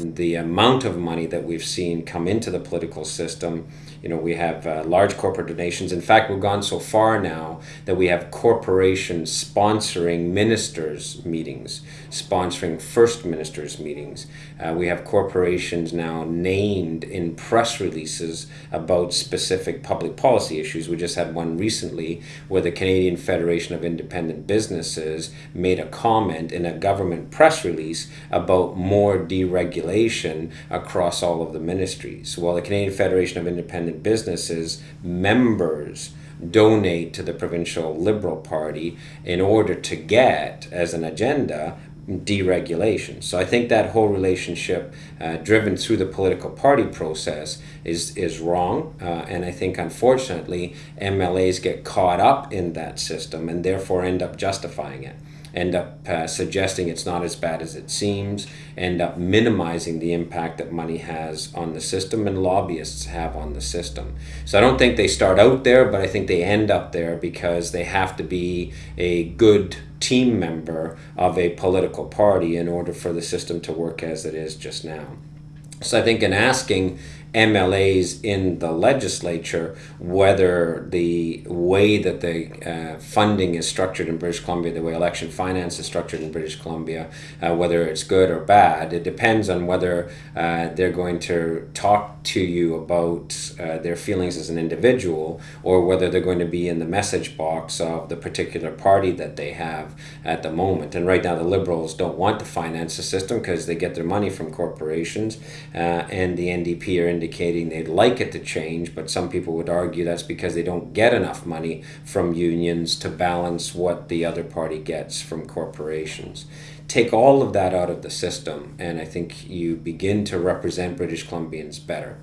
the amount of money that we've seen come into the political system. You know, we have uh, large corporate donations. In fact, we've gone so far now that we have corporations sponsoring ministers' meetings, sponsoring first ministers' meetings. Uh, we have corporations now named in press releases about specific public policy issues. We just had one recently where the Canadian Federation of Independent Businesses made a comment in a government press release about more deregulation across all of the ministries. While the Canadian Federation of Independent Businesses members donate to the provincial Liberal Party in order to get, as an agenda, deregulation. So I think that whole relationship, uh, driven through the political party process, is is wrong. Uh, and I think unfortunately MLAs get caught up in that system and therefore end up justifying it end up uh, suggesting it's not as bad as it seems, end up minimizing the impact that money has on the system and lobbyists have on the system. So I don't think they start out there, but I think they end up there because they have to be a good team member of a political party in order for the system to work as it is just now. So I think in asking MLAs in the legislature, whether the way that the uh, funding is structured in British Columbia, the way election finance is structured in British Columbia, uh, whether it's good or bad, it depends on whether uh, they're going to talk to you about uh, their feelings as an individual or whether they're going to be in the message box of the particular party that they have at the moment. And right now, the Liberals don't want to finance the system because they get their money from corporations, uh, and the NDP are in indicating they'd like it to change, but some people would argue that's because they don't get enough money from unions to balance what the other party gets from corporations. Take all of that out of the system, and I think you begin to represent British Columbians better.